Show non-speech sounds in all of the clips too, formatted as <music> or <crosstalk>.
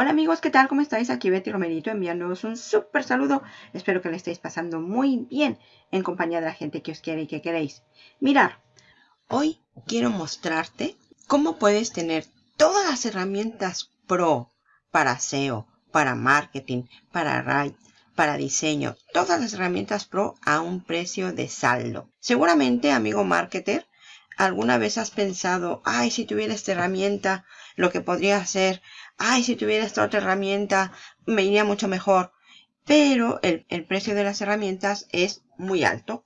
Hola amigos, ¿qué tal? ¿Cómo estáis? Aquí Betty Romerito enviándoos un súper saludo. Espero que le estéis pasando muy bien en compañía de la gente que os quiere y que queréis. Mirar, hoy quiero mostrarte cómo puedes tener todas las herramientas pro para SEO, para marketing, para write, para diseño. Todas las herramientas pro a un precio de saldo. Seguramente, amigo marketer, alguna vez has pensado, ay, si tuviera esta herramienta, lo que podría hacer, ay, si tuviera esta otra herramienta, me iría mucho mejor. Pero el, el precio de las herramientas es muy alto.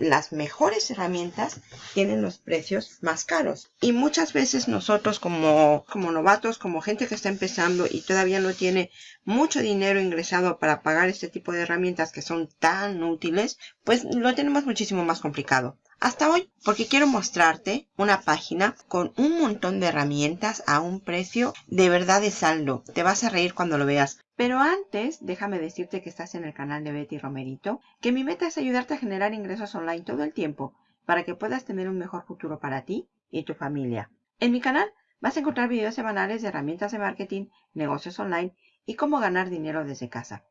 Las mejores herramientas tienen los precios más caros. Y muchas veces nosotros como, como novatos, como gente que está empezando y todavía no tiene mucho dinero ingresado para pagar este tipo de herramientas que son tan útiles, pues lo tenemos muchísimo más complicado hasta hoy porque quiero mostrarte una página con un montón de herramientas a un precio de verdad de saldo. Te vas a reír cuando lo veas. Pero antes, déjame decirte que estás en el canal de Betty Romerito, que mi meta es ayudarte a generar ingresos online todo el tiempo para que puedas tener un mejor futuro para ti y tu familia. En mi canal vas a encontrar videos semanales de herramientas de marketing, negocios online y cómo ganar dinero desde casa.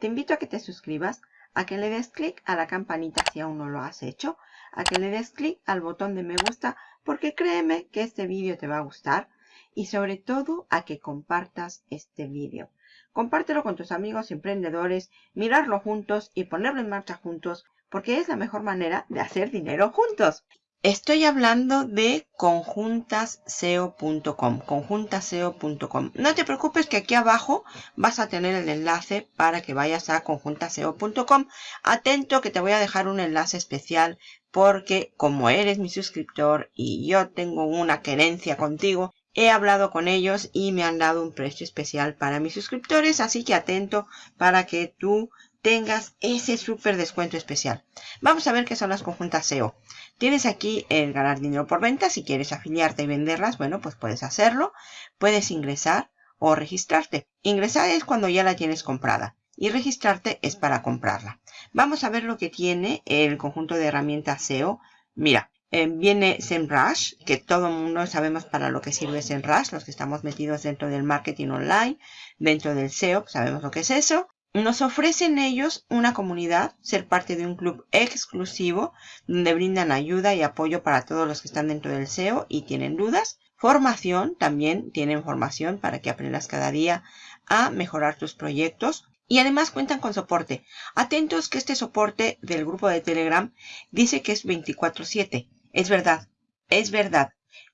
Te invito a que te suscribas, a que le des clic a la campanita si aún no lo has hecho, a que le des clic al botón de me gusta porque créeme que este vídeo te va a gustar y sobre todo a que compartas este vídeo. Compártelo con tus amigos emprendedores, mirarlo juntos y ponerlo en marcha juntos porque es la mejor manera de hacer dinero juntos. Estoy hablando de conjuntaseo.com, conjuntaseo.com. No te preocupes que aquí abajo vas a tener el enlace para que vayas a conjuntaseo.com. Atento que te voy a dejar un enlace especial porque como eres mi suscriptor y yo tengo una querencia contigo, he hablado con ellos y me han dado un precio especial para mis suscriptores, así que atento para que tú tengas ese súper descuento especial. Vamos a ver qué son las conjuntas SEO. Tienes aquí el ganar dinero por venta. Si quieres afiliarte y venderlas, bueno, pues puedes hacerlo. Puedes ingresar o registrarte. Ingresar es cuando ya la tienes comprada y registrarte es para comprarla. Vamos a ver lo que tiene el conjunto de herramientas SEO. Mira, eh, viene SEMrush, que todo el mundo sabemos para lo que sirve SEMrush, los que estamos metidos dentro del marketing online, dentro del SEO, sabemos lo que es eso. Nos ofrecen ellos una comunidad, ser parte de un club exclusivo, donde brindan ayuda y apoyo para todos los que están dentro del SEO y tienen dudas. Formación, también tienen formación para que aprendas cada día a mejorar tus proyectos. Y además cuentan con soporte. Atentos que este soporte del grupo de Telegram dice que es 24-7. Es verdad, es verdad.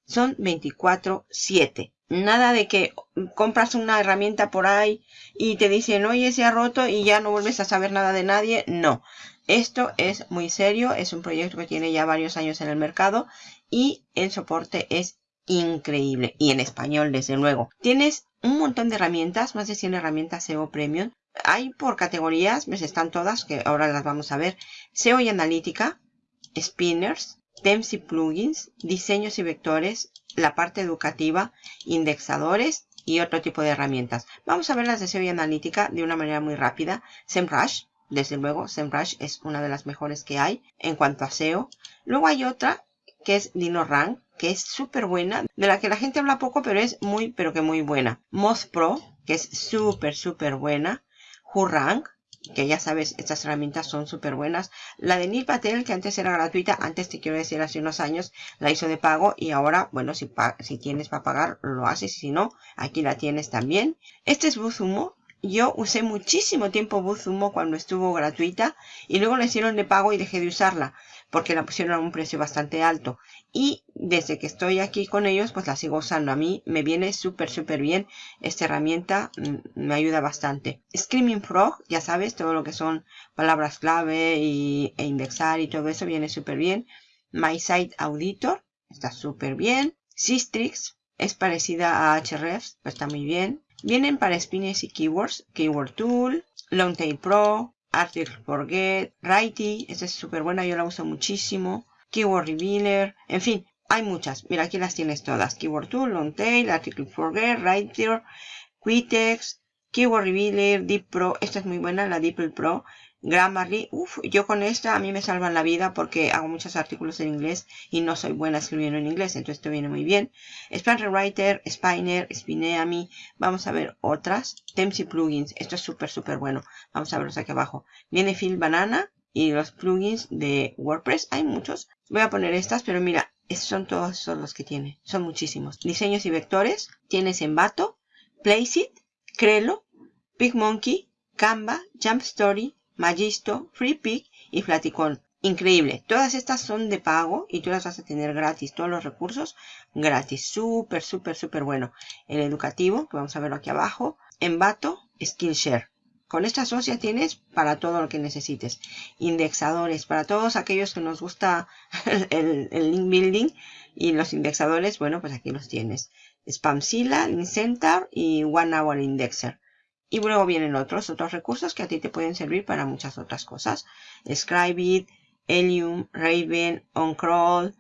Son 24-7. Nada de que compras una herramienta por ahí y te dicen, oye, se ha roto y ya no vuelves a saber nada de nadie. No. Esto es muy serio. Es un proyecto que tiene ya varios años en el mercado y el soporte es increíble. Y en español, desde luego. Tienes un montón de herramientas, más de 100 herramientas SEO Premium hay por categorías, pues están todas, que ahora las vamos a ver. SEO y analítica, spinners, tems y plugins, diseños y vectores, la parte educativa, indexadores y otro tipo de herramientas. Vamos a ver las de SEO y analítica de una manera muy rápida. SEMrush, desde luego, SEMrush es una de las mejores que hay en cuanto a SEO. Luego hay otra que es DinoRank, que es súper buena, de la que la gente habla poco, pero es muy, pero que muy buena. Moz Pro, que es súper, súper buena. Hurrank, que ya sabes, estas herramientas son súper buenas. La de Neil Patel, que antes era gratuita, antes te quiero decir, hace unos años la hizo de pago y ahora, bueno, si, si tienes para pagar, lo haces. Si no, aquí la tienes también. Este es Buzumo. Yo usé muchísimo tiempo Buzumo cuando estuvo gratuita y luego la hicieron de pago y dejé de usarla porque la pusieron a un precio bastante alto. Y desde que estoy aquí con ellos, pues la sigo usando. A mí me viene súper, súper bien. Esta herramienta mm, me ayuda bastante. Screaming Frog, ya sabes, todo lo que son palabras clave y, e indexar y todo eso viene súper bien. My Site Auditor, está súper bien. Systrix, es parecida a Hrefs, pues está muy bien. Vienen para spines y keywords, Keyword Tool, Longtail Pro, Article Forget, Righty, esta es súper buena, yo la uso muchísimo. Keyword Revealer, en fin, hay muchas. Mira, aquí las tienes todas. Keyword Tool, Longtail, Article Forget, Writer, Quitex, Keyword Revealer, Deep Pro. Esta es muy buena, la Deep Pro. Grammarly, uff, yo con esta a mí me salvan la vida porque hago muchos artículos en inglés y no soy buena escribiendo en inglés, entonces esto viene muy bien. Span Rewriter, Spiner, Spineami, vamos a ver otras. Themes y plugins, esto es súper, súper bueno. Vamos a verlos aquí abajo. Viene Phil Banana y los plugins de WordPress, hay muchos. Voy a poner estas, pero mira, estos son todos los que tiene, son muchísimos. Diseños y vectores, tienes Envato, Placeit, Crelo, PicMonkey, Canva, Jump Story, Magisto, FreePic y Flaticon. Increíble. Todas estas son de pago y tú las vas a tener gratis. Todos los recursos gratis. Súper, súper, súper bueno. El educativo, que vamos a verlo aquí abajo. Envato, Skillshare. Con estas dos tienes para todo lo que necesites. Indexadores, para todos aquellos que nos gusta <laughs> el, link building y los indexadores, bueno, pues aquí los tienes. Spamzilla, Linkcenter y One Hour Indexer. Y luego vienen otros, otros recursos que a ti te pueden servir para muchas otras cosas. Scribeit, Helium, Raven, OnCrawl,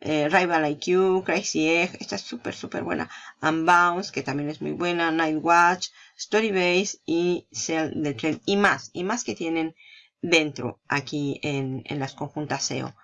eh, Rival IQ, Crazy Egg, esta es súper súper buena. Unbounce, que también es muy buena, Nightwatch, Storybase y Cell the Trend y más, y más que tienen dentro aquí en, en las conjuntas SEO.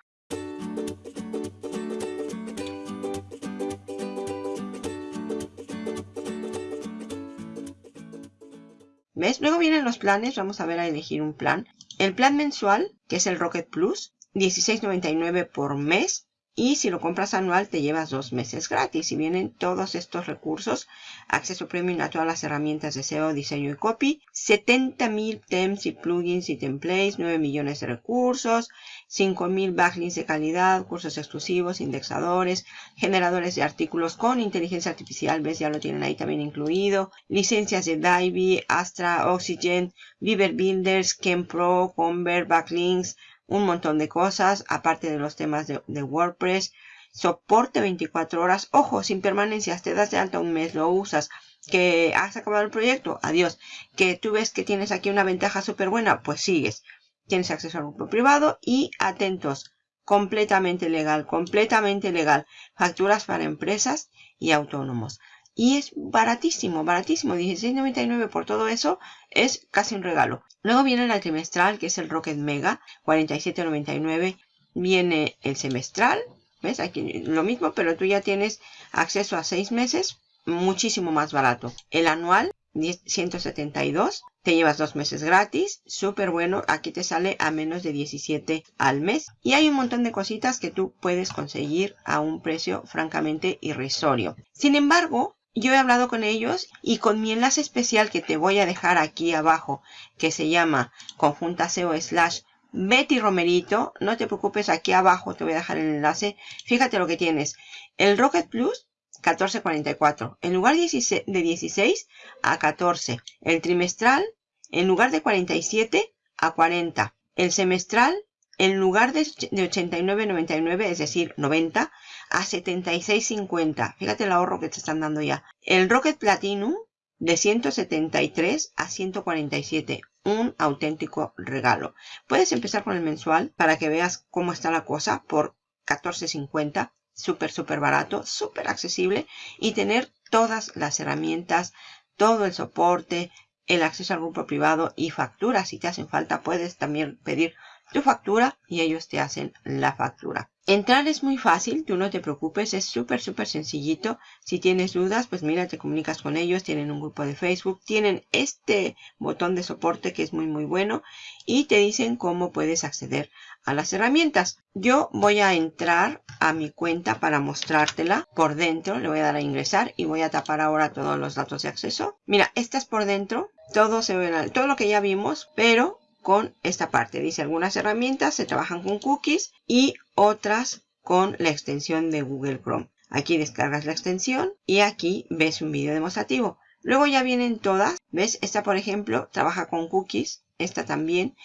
Luego vienen los planes. Vamos a ver a elegir un plan. El plan mensual, que es el Rocket Plus, $16.99 por mes. Y si lo compras anual te llevas dos meses gratis. Y vienen todos estos recursos. Acceso premium a todas las herramientas de SEO, diseño y copy. 70.000 tems y plugins y templates. 9 millones de recursos. 5.000 backlinks de calidad. Cursos exclusivos, indexadores. Generadores de artículos con inteligencia artificial. ¿Ves? Ya lo tienen ahí también incluido. Licencias de Divi, Astra, Oxygen, Viver Builders, Pro, Convert, Backlinks un montón de cosas, aparte de los temas de, WordPress. Soporte 24 horas. Ojo, sin permanencias. Te das de alta un mes, lo usas. Que has acabado el proyecto. Adiós. Que tú ves que tienes aquí una ventaja súper buena. Pues sigues. Tienes acceso al grupo privado y atentos. Completamente legal. Completamente legal. Facturas para empresas y autónomos. Y es baratísimo, baratísimo. 16.99 por todo eso es casi un regalo. Luego viene el trimestral, que es el Rocket Mega, 47.99. Viene el semestral, ¿ves? Aquí lo mismo, pero tú ya tienes acceso a 6 meses, muchísimo más barato. El anual, 172. Te llevas dos meses gratis, súper bueno. Aquí te sale a menos de 17 al mes. Y hay un montón de cositas que tú puedes conseguir a un precio francamente irrisorio. Sin embargo, yo he hablado con ellos y con mi enlace especial que te voy a dejar aquí abajo, que se llama conjunta SEO slash Betty Romerito, no te preocupes, aquí abajo te voy a dejar el enlace. Fíjate lo que tienes. El Rocket Plus, 14.44. En lugar de 16 a 14. El trimestral, en lugar de 47 a 40. El semestral, en lugar de 89.99, es decir, 90, a 76.50. Fíjate el ahorro que te están dando ya. El Rocket Platinum de 173 a 147. Un auténtico regalo. Puedes empezar con el mensual para que veas cómo está la cosa por 14.50. Súper, súper barato, súper accesible y tener todas las herramientas, todo el soporte, el acceso al grupo privado y facturas. Si te hacen falta, puedes también pedir tu factura y ellos te hacen la factura. Entrar es muy fácil, tú no te preocupes, es súper súper sencillito. Si tienes dudas, pues mira, te comunicas con ellos, tienen un grupo de Facebook, tienen este botón de soporte que es muy muy bueno y te dicen cómo puedes acceder a las herramientas. Yo voy a entrar a mi cuenta para mostrártela por dentro, le voy a dar a ingresar y voy a tapar ahora todos los datos de acceso. Mira, esta es por dentro, todo se ve, todo lo que ya vimos, pero con esta parte. Dice algunas herramientas se trabajan con cookies y otras con la extensión de Google Chrome. Aquí descargas la extensión y aquí ves un vídeo demostrativo. Luego ya vienen todas. ¿Ves? Esta, por ejemplo, trabaja con cookies. Esta también.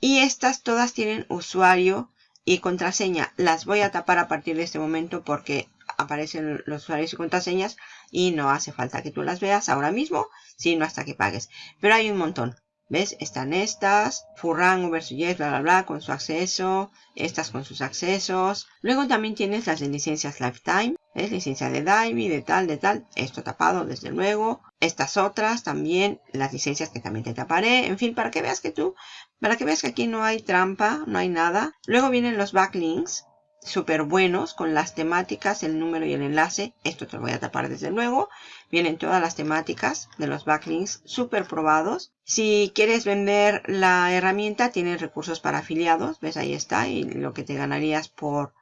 Y estas todas tienen usuario y contraseña. Las voy a tapar a partir de este momento porque aparecen los usuarios y contraseñas y no hace falta que tú las veas ahora mismo, sino hasta que pagues. Pero hay un montón. ¿Ves? Están estas, Furran, Yes, bla, bla, bla, con su acceso, estas con sus accesos. Luego también tienes las de licencias Lifetime. Es licencia de Dive, de tal, de tal. Esto tapado, desde luego. Estas otras también, las licencias que también te taparé. En fin, para que veas que tú, para que veas que aquí no hay trampa, no hay nada. Luego vienen los backlinks súper buenos con las temáticas, el número y el enlace. Esto te lo voy a tapar desde luego. Vienen todas las temáticas de los backlinks súper probados. Si quieres vender la herramienta, tienen recursos para afiliados. ¿Ves? Ahí está. Y lo que te ganarías por,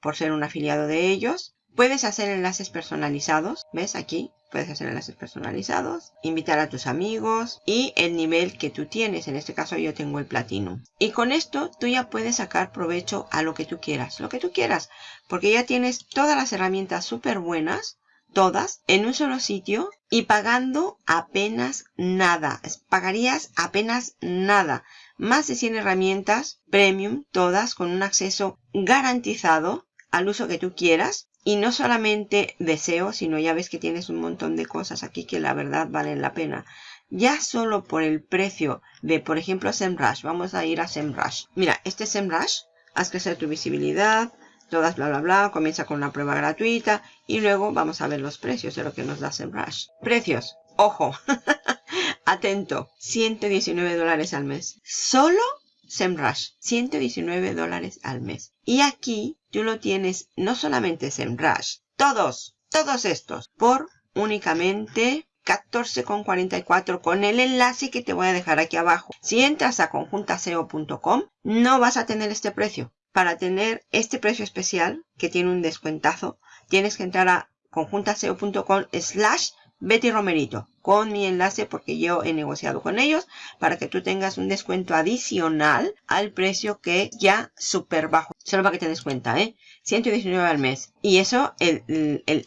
por ser un afiliado de ellos. Puedes hacer enlaces personalizados. ¿Ves? Aquí puedes hacer enlaces personalizados, invitar a tus amigos y el nivel que tú tienes. En este caso yo tengo el platino. Y con esto tú ya puedes sacar provecho a lo que tú quieras, lo que tú quieras, porque ya tienes todas las herramientas súper buenas, todas, en un solo sitio y pagando apenas nada. Pagarías apenas nada. Más de 100 herramientas premium, todas con un acceso garantizado al uso que tú quieras y no solamente deseo, sino ya ves que tienes un montón de cosas aquí que la verdad valen la pena. Ya solo por el precio de, por ejemplo, SEMrush. Vamos a ir a SEMrush. Mira, este SEMrush, haz crecer tu visibilidad, todas bla bla bla, comienza con una prueba gratuita y luego vamos a ver los precios de lo que nos da SEMrush. Precios, ojo, <laughs> atento, 119 dólares al mes. Solo SEMrush, 119 dólares al mes. Y aquí tú lo tienes no solamente SEMrush, todos, todos estos, por únicamente 14,44 con el enlace que te voy a dejar aquí abajo. Si entras a conjuntaseo.com, no vas a tener este precio. Para tener este precio especial, que tiene un descuentazo, tienes que entrar a conjuntaseo.com slash Betty Romerito con mi enlace porque yo he negociado con ellos para que tú tengas un descuento adicional al precio que ya súper bajo. Solo para que te des cuenta, ¿eh? 119 al mes. Y eso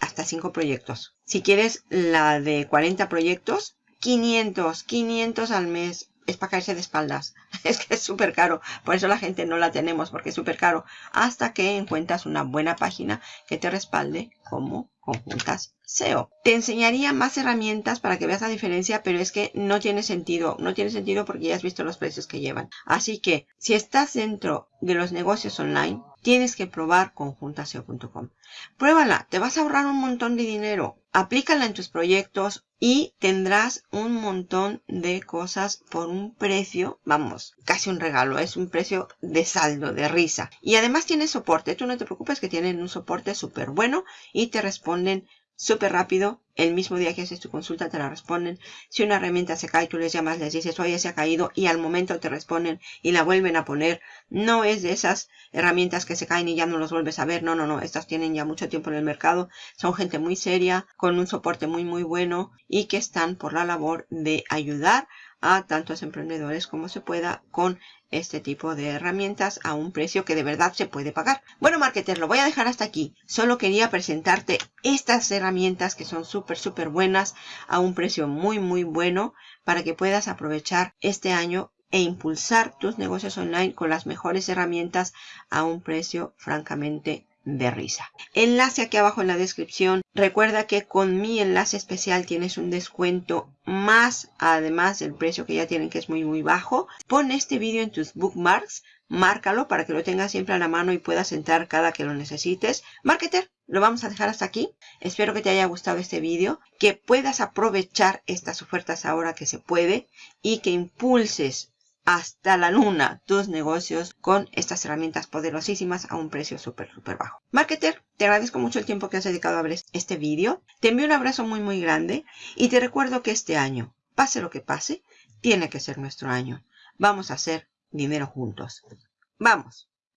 hasta 5 proyectos. Si quieres la de 40 proyectos, 500, 500 al mes. Es para caerse de espaldas. <laughs> Es que es súper caro. Por eso la gente no la tenemos porque es súper caro. Hasta que encuentras una buena página que te respalde como conjuntas SEO. Te enseñaría más herramientas para que veas la diferencia, pero es que no tiene sentido. No tiene sentido porque ya has visto los precios que llevan. Así que si estás dentro de los negocios online, tienes que probar conjuntaseo.com. Pruébala, te vas a ahorrar un montón de dinero. Aplícala en tus proyectos y tendrás un montón de cosas por un precio, vamos, casi un regalo, es un precio de saldo, de risa. Y además tiene soporte, tú no te preocupes que tienen un soporte súper bueno y te responden súper rápido. El mismo día que haces tu consulta te la responden. Si una herramienta se cae, tú les llamas, les dices, oye, se ha caído y al momento te responden y la vuelven a poner. No es de esas herramientas que se caen y ya no los vuelves a ver. No, no, no. Estas tienen ya mucho tiempo en el mercado. Son gente muy seria, con un soporte muy, muy bueno y que están por la labor de ayudar a tantos emprendedores como se pueda con este tipo de herramientas a un precio que de verdad se puede pagar. Bueno, marketer, lo voy a dejar hasta aquí. Solo quería presentarte estas herramientas que son súper, súper buenas a un precio muy, muy bueno para que puedas aprovechar este año e impulsar tus negocios online con las mejores herramientas a un precio francamente de risa. Enlace aquí abajo en la descripción. Recuerda que con mi enlace especial tienes un descuento más además del precio que ya tienen que es muy muy bajo. Pon este vídeo en tus bookmarks. Márcalo para que lo tengas siempre a la mano y puedas entrar cada que lo necesites. Marketer, lo vamos a dejar hasta aquí. Espero que te haya gustado este vídeo, que puedas aprovechar estas ofertas ahora que se puede y que impulses hasta la luna tus negocios con estas herramientas poderosísimas a un precio súper, súper bajo. Marketer, te agradezco mucho el tiempo que has dedicado a ver este vídeo. Te envío un abrazo muy, muy grande y te recuerdo que este año, pase lo que pase, tiene que ser nuestro año. Vamos a hacer dinero juntos. ¡Vamos!